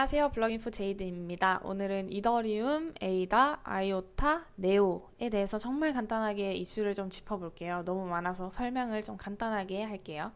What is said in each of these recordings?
안녕하세요. 블럭인포 제이드입니다. 오늘은 이더리움, 에이다, 아이오타, 네오에 대해서 정말 간단하게 이슈를 좀 짚어볼게요. 너무 많아서 설명을 좀 간단하게 할게요.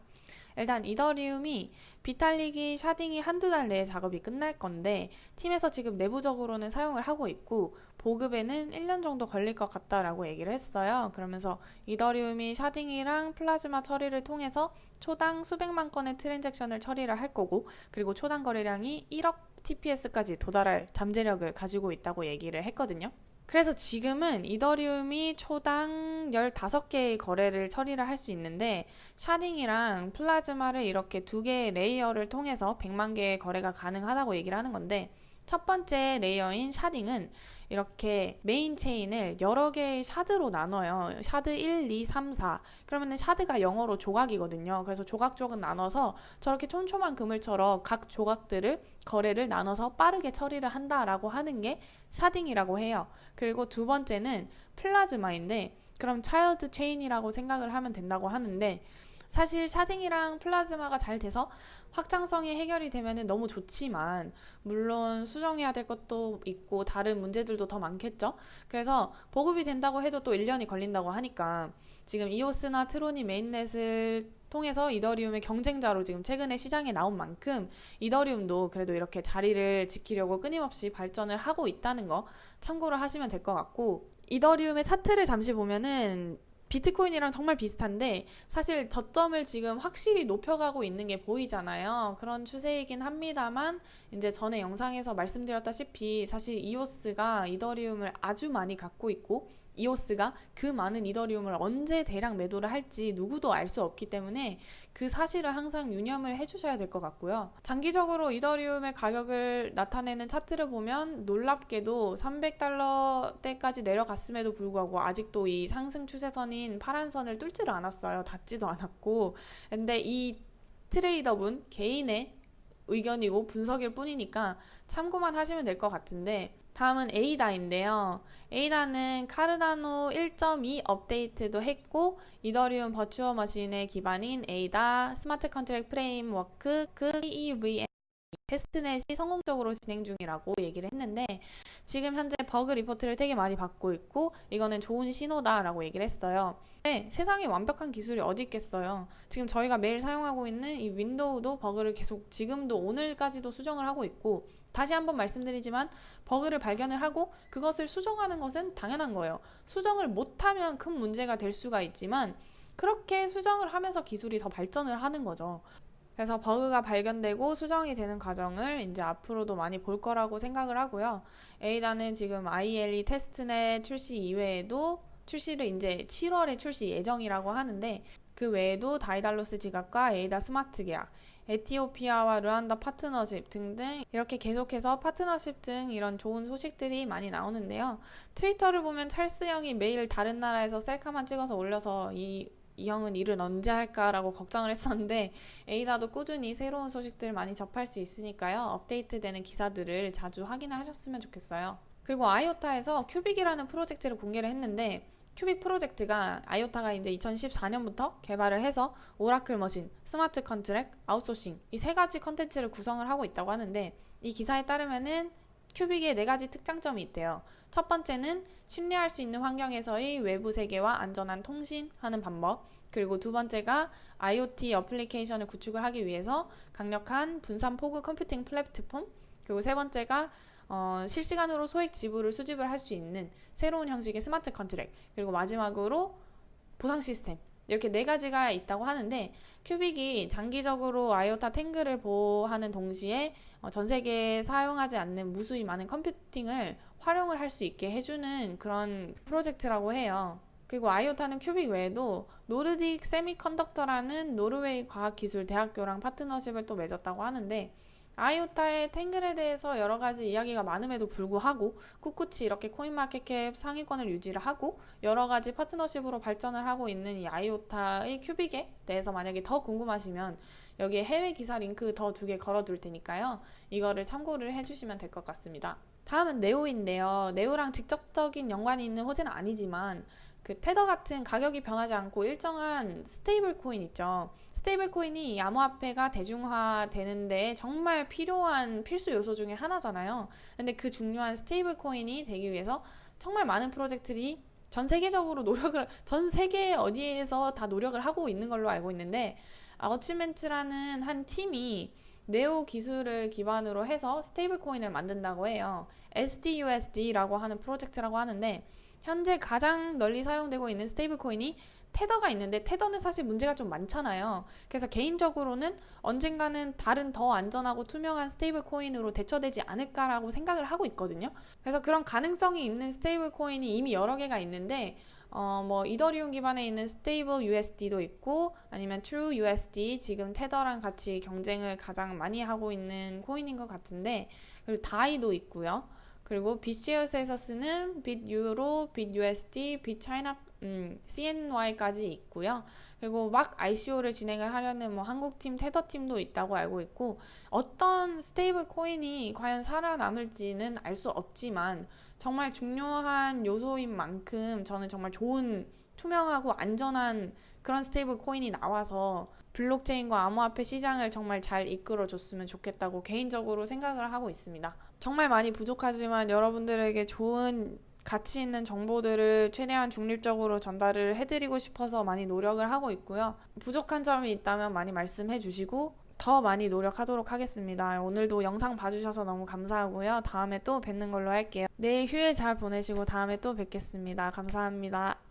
일단 이더리움이 비탈릭이, sharding이 한두 달 내에 작업이 끝날 건데 팀에서 지금 내부적으로는 사용을 하고 있고 보급에는 1년 정도 걸릴 것 같다라고 얘기를 했어요. 그러면서 이더리움이 sharding이랑 플라즈마 처리를 통해서 초당 수백만 건의 트랜잭션을 처리를 할 거고 그리고 초당 거래량이 1억 TPS까지 도달할 잠재력을 가지고 있다고 얘기를 했거든요. 그래서 지금은 이더리움이 초당 15개의 거래를 처리를 할 수 있는데 sharding이랑 플라즈마를 이렇게 두 개의 레이어를 통해서 100만 개의 거래가 가능하다고 얘기를 하는 건데 첫 번째 레이어인 sharding은 이렇게 main chain을 여러 개의 shard로 나눠요. shard 1, 2, 3, 4. 그러면 shard가 영어로 조각이거든요. 그래서 조각조각 나눠서 저렇게 촘촘한 그물처럼 각 조각들을 거래를 나눠서 빠르게 처리를 한다라고 하는 게 sharding이라고 해요. 그리고 두 번째는 플라즈마인데 그럼 child chain이라고 생각을 하면 된다고 하는데 사실 sharding이랑 플라즈마가 잘 돼서 확장성이 해결이 되면 너무 좋지만 물론 수정해야 될 것도 있고 다른 문제들도 더 많겠죠. 그래서 보급이 된다고 해도 또 1년이 걸린다고 하니까 지금 이오스나 트론이 mainnet을 통해서 이더리움의 경쟁자로 지금 최근에 시장에 나온 만큼 이더리움도 그래도 이렇게 자리를 지키려고 끊임없이 발전을 하고 있다는 거 참고를 하시면 될 것 같고 이더리움의 차트를 잠시 보면은 비트코인이랑 정말 비슷한데 사실 저점을 지금 확실히 높여가고 있는 게 보이잖아요. 그런 추세이긴 합니다만 이제 전에 영상에서 말씀드렸다시피 사실 이오스가 이더리움을 아주 많이 갖고 있고 이오스가 그 많은 이더리움을 언제 대량 매도를 할지 누구도 알 수 없기 때문에 그 사실을 항상 유념을 해주셔야 될 것 같고요. 장기적으로 이더리움의 가격을 나타내는 차트를 보면 놀랍게도 300달러대까지 내려갔음에도 불구하고 아직도 이 상승 추세선인 파란 선을 뚫지를 않았어요. 닿지도 않았고. 근데 이 트레이더분 개인의 의견이고 분석일 뿐이니까 참고만 하시면 될 것 같은데 다음은 에이다인데요. 에이다는 카르다노 1.2 업데이트도 했고 이더리움 버추어 머신의 기반인 에이다 smart contract framework 그 EVM testnet이 성공적으로 진행 중이라고 얘기를 했는데 지금 현재 버그 리포트를 되게 많이 받고 있고 이거는 좋은 신호다라고 얘기를 했어요. 네, 세상에 완벽한 기술이 어디 있겠어요. 지금 저희가 매일 사용하고 있는 이 윈도우도 버그를 계속 지금도 오늘까지도 수정을 하고 있고 다시 한번 말씀드리지만 버그를 발견을 하고 그것을 수정하는 것은 당연한 거예요. 수정을 못하면 큰 문제가 될 수가 있지만 그렇게 수정을 하면서 기술이 더 발전을 하는 거죠. 그래서 버그가 발견되고 수정이 되는 과정을 이제 앞으로도 많이 볼 거라고 생각을 하고요. 에이다는 지금 IELE testnet 출시 이외에도 출시를 이제 7월에 출시 예정이라고 하는데 그 외에도 다이달로스 지갑과 에이다 스마트 계약, 에티오피아와 르완다 파트너십 등등 이렇게 계속해서 파트너십 등 이런 좋은 소식들이 많이 나오는데요. 트위터를 보면 찰스 형이 매일 다른 나라에서 셀카만 찍어서 올려서 이, 이 형은 일을 언제 할까라고 걱정을 했었는데 에이다도 꾸준히 새로운 소식들 많이 접할 수 있으니까요. 업데이트되는 기사들을 자주 확인하셨으면 좋겠어요. 그리고 아이오타에서 Qubic이라는 프로젝트를 공개를 했는데 Qubic 프로젝트가 아이오타가 이제 2014년부터 개발을 해서 oracle machine, smart contract, 아웃소싱 이 세 가지 컨텐츠를 구성을 하고 있다고 하는데 이 기사에 따르면은 Qubic의 네 가지 특장점이 있대요. 첫 번째는 신뢰할 수 있는 환경에서의 외부 세계와 안전한 통신하는 방법. 그리고 두 번째가 IoT 어플리케이션을 구축을 하기 위해서 강력한 분산 fog computing 플랫폼. 그리고 세 번째가 어, 실시간으로 소액 지불을 수집을 할 수 있는 새로운 형식의 smart contract 그리고 마지막으로 보상 시스템 이렇게 네 가지가 있다고 하는데 Qubic이 장기적으로 아이오타 Tangle을 보호하는 동시에 어, 전 세계에 사용하지 않는 무수히 많은 컴퓨팅을 활용을 할 수 있게 해주는 그런 프로젝트라고 해요. 그리고 아이오타는 Qubic 외에도 Nordic Semiconductor라는 노르웨이 과학기술 대학교랑 파트너십을 또 맺었다고 하는데 아이오타의 Tangle에 대해서 여러 가지 이야기가 많음에도 불구하고 꿋꿋이 이렇게 코인마켓캡 상위권을 유지를 하고 여러 가지 파트너십으로 발전을 하고 있는 이 아이오타의 Qubic에 대해서 만약에 더 궁금하시면 여기에 해외 기사 링크 더 두 개 걸어둘 테니까요. 이거를 참고를 해주시면 될 것 같습니다. 다음은 네오인데요. 네오랑 직접적인 연관이 있는 호재는 아니지만 그 테더 같은 가격이 변하지 않고 일정한 스테이블 코인 있죠. 스테이블 코인이 암호화폐가 대중화되는 데 정말 필요한 필수 요소 중에 하나잖아요. 근데 그 중요한 스테이블 코인이 되기 위해서 정말 많은 프로젝트들이 전 세계적으로 노력을 전 세계 어디에서 다 노력을 하고 있는 걸로 알고 있는데 Alchemint라는 한 팀이 네오 기술을 기반으로 해서 스테이블 코인을 만든다고 해요. SDUSD라고 하는 프로젝트라고 하는데 현재 가장 널리 사용되고 있는 스테이블 코인이 테더가 있는데 테더는 사실 문제가 좀 많잖아요. 그래서 개인적으로는 언젠가는 다른 더 안전하고 투명한 스테이블 코인으로 대체되지 않을까라고 생각을 하고 있거든요. 그래서 그런 가능성이 있는 스테이블 코인이 이미 여러 개가 있는데 어, 뭐 이더리움 기반에 있는 Stable USD도 있고 아니면 True USD 지금 테더랑 같이 경쟁을 가장 많이 하고 있는 코인인 것 같은데 그리고 다이도 있고요. 그리고 빗쉐어스에서 쓰는 Bit Euro, Bit USD, Bit China 음, CNY까지 있고요. 그리고 막 ICO를 진행을 하려는 뭐 한국팀, 테더팀도 있다고 알고 있고 어떤 스테이블 코인이 과연 살아남을지는 알 수 없지만 정말 중요한 요소인 만큼 저는 정말 좋은 투명하고 안전한 그런 스테이블 코인이 나와서 블록체인과 암호화폐 시장을 정말 잘 이끌어 줬으면 좋겠다고 개인적으로 생각을 하고 있습니다. 정말 많이 부족하지만 여러분들에게 좋은 가치 있는 정보들을 최대한 중립적으로 전달을 해드리고 싶어서 많이 노력을 하고 있고요. 부족한 점이 있다면 많이 말씀해 주시고 더 많이 노력하도록 하겠습니다. 오늘도 영상 봐주셔서 너무 감사하고요. 다음에 또 뵙는 걸로 할게요. 내일 휴일 잘 보내시고 다음에 또 뵙겠습니다. 감사합니다.